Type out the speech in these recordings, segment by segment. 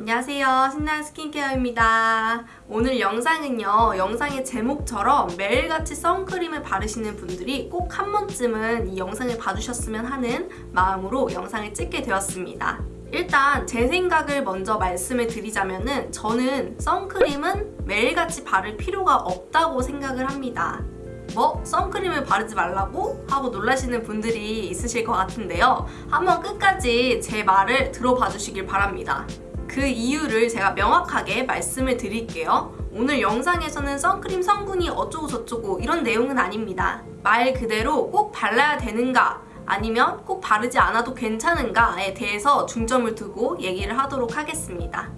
안녕하세요. 신나는 스킨케어입니다. 오늘 영상은요 영상의 제목처럼 매일같이 선크림을 바르시는 분들이 꼭 한 번쯤은 이 영상을 봐주셨으면 하는 마음으로 영상을 찍게 되었습니다. 일단 제 생각을 먼저 말씀을 드리자면 은 저는 선크림은 매일같이 바를 필요가 없다고 생각을 합니다. 뭐? 선크림을 바르지 말라고? 하고 놀라시는 분들이 있으실 것 같은데요. 한번 끝까지 제 말을 들어봐 주시길 바랍니다 그 이유를 제가 명확하게 말씀을 드릴게요. 오늘 영상에서는 선크림 성분이 어쩌고 저쩌고 이런 내용은 아닙니다. 말 그대로 꼭 발라야 되는가 아니면 꼭 바르지 않아도 괜찮은가에 대해서 중점을 두고 얘기를 하도록 하겠습니다.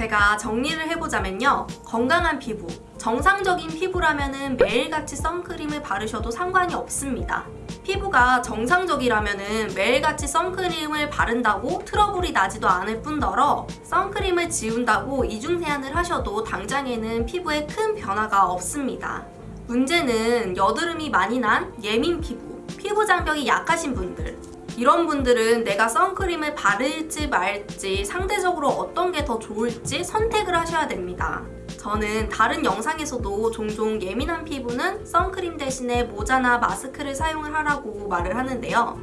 제가 정리를 해보자면요. 건강한 피부, 정상적인 피부라면 매일같이 선크림을 바르셔도 상관이 없습니다. 피부가 정상적이라면 매일같이 선크림을 바른다고 트러블이 나지도 않을 뿐더러 선크림을 지운다고 이중세안을 하셔도 당장에는 피부에 큰 변화가 없습니다. 문제는 여드름이 많이 난 예민 피부, 피부 장벽이 약하신 분들 이런 분들은 내가 선크림을 바를지 말지 상대적으로 어떤 게 더 좋을지 선택을 하셔야 됩니다. 저는 다른 영상에서도 종종 예민한 피부는 선크림 대신에 모자나 마스크를 사용을 하라고 말을 하는데요.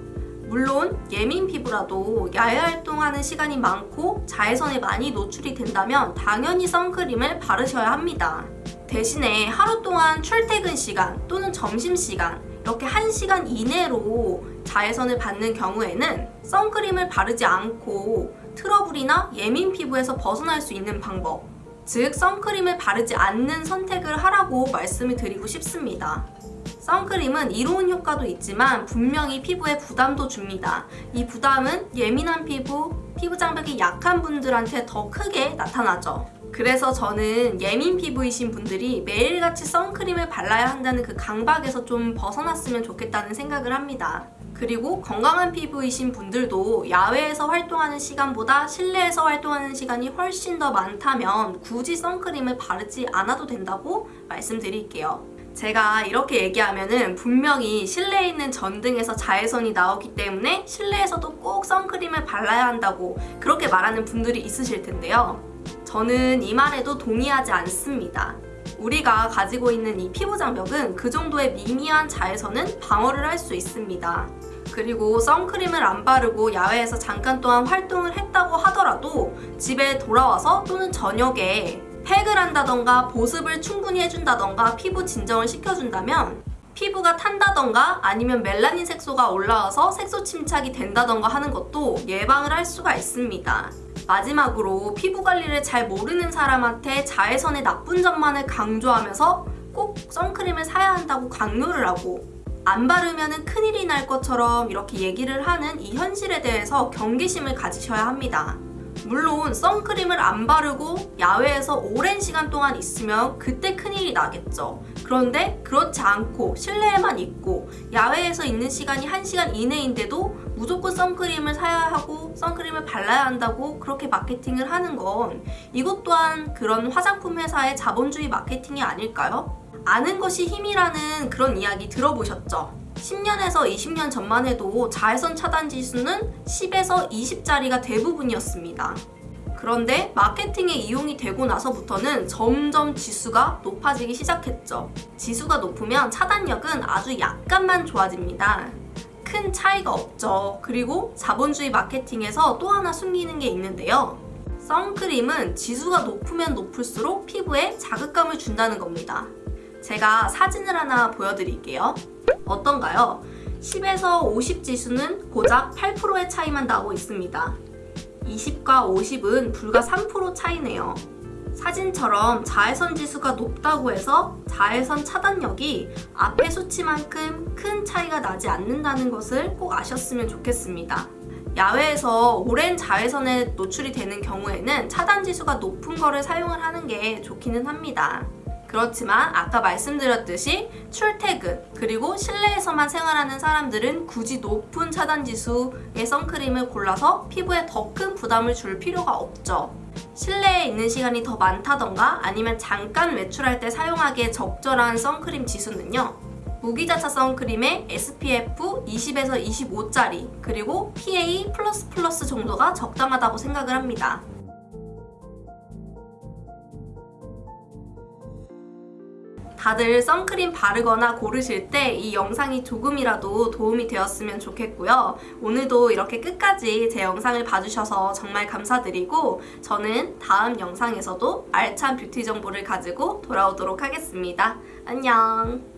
물론 예민 피부라도 야외 활동하는 시간이 많고 자외선에 많이 노출이 된다면 당연히 선크림을 바르셔야 합니다. 대신에 하루 동안 출퇴근 시간 또는 점심시간 이렇게 1시간 이내로 자외선을 받는 경우에는 선크림을 바르지 않고 트러블이나 예민 피부에서 벗어날 수 있는 방법 즉 선크림을 바르지 않는 선택을 하라고 말씀을 드리고 싶습니다. 선크림은 이로운 효과도 있지만 분명히 피부에 부담도 줍니다. 이 부담은 예민한 피부, 피부 장벽이 약한 분들한테 더 크게 나타나죠. 그래서 저는 예민 피부이신 분들이 매일같이 선크림을 발라야 한다는 그 강박에서 좀 벗어났으면 좋겠다는 생각을 합니다. 그리고 건강한 피부이신 분들도 야외에서 활동하는 시간보다 실내에서 활동하는 시간이 훨씬 더 많다면 굳이 선크림을 바르지 않아도 된다고 말씀드릴게요. 제가 이렇게 얘기하면 분명히 실내에 있는 전등에서 자외선이 나오기 때문에 실내에서도 꼭 선크림을 발라야 한다고 그렇게 말하는 분들이 있으실 텐데요. 저는 이 말에도 동의하지 않습니다. 우리가 가지고 있는 이 피부 장벽은 그 정도의 미미한 자외선은 방어를 할 수 있습니다. 그리고 선크림을 안 바르고 야외에서 잠깐 동안 활동을 했다고 하더라도 집에 돌아와서 또는 저녁에 팩을 한다던가 보습을 충분히 해준다던가 피부 진정을 시켜준다면 피부가 탄다던가 아니면 멜라닌 색소가 올라와서 색소 침착이 된다던가 하는 것도 예방을 할 수가 있습니다. 마지막으로 피부 관리를 잘 모르는 사람한테 자외선의 나쁜 점만을 강조하면서 꼭 선크림을 사야 한다고 강요를 하고 안 바르면 큰일이 날 것처럼 이렇게 얘기를 하는 이 현실에 대해서 경계심을 가지셔야 합니다. 물론 선크림을 안 바르고 야외에서 오랜 시간 동안 있으면 그때 큰일이 나겠죠. 그런데 그렇지 않고 실내에만 있고 야외에서 있는 시간이 1시간 이내인데도 무조건 선크림을 사야 하고 선크림을 발라야 한다고 그렇게 마케팅을 하는 건 이것 또한 그런 화장품 회사의 자본주의 마케팅이 아닐까요? 아는 것이 힘이라는 그런 이야기 들어보셨죠? 10년에서 20년 전만 해도 자외선 차단 지수는 10에서 20짜리가 대부분이었습니다. 그런데 마케팅에 이용이 되고 나서부터는 점점 지수가 높아지기 시작했죠. 지수가 높으면 차단력은 아주 약간만 좋아집니다. 큰 차이가 없죠. 그리고 자본주의 마케팅에서 또 하나 숨기는 게 있는데요. 선크림은 지수가 높으면 높을수록 피부에 자극감을 준다는 겁니다. 제가 사진을 하나 보여드릴게요. 어떤가요? 10에서 50 지수는 고작 8%의 차이만 나고 있습니다. 20과 50은 불과 3% 차이네요. 사진처럼 자외선 지수가 높다고 해서 자외선 차단력이 앞의 수치만큼 큰 차이가 나지 않는다는 것을 꼭 아셨으면 좋겠습니다. 야외에서 오랜 자외선에 노출이 되는 경우에는 차단 지수가 높은 거를 사용을 하는 게 좋기는 합니다. 그렇지만 아까 말씀드렸듯이 출퇴근 그리고 실내에서만 생활하는 사람들은 굳이 높은 차단지수의 선크림을 골라서 피부에 더 큰 부담을 줄 필요가 없죠. 실내에 있는 시간이 더 많다던가 아니면 잠깐 외출할 때 사용하기에 적절한 선크림 지수는요. 무기자차 선크림의 SPF 20에서 25짜리 그리고 PA++ 정도가 적당하다고 생각을 합니다. 다들 선크림 바르거나 고르실 때 이 영상이 조금이라도 도움이 되었으면 좋겠고요. 오늘도 이렇게 끝까지 제 영상을 봐주셔서 정말 감사드리고 저는 다음 영상에서도 알찬 뷰티 정보를 가지고 돌아오도록 하겠습니다. 안녕!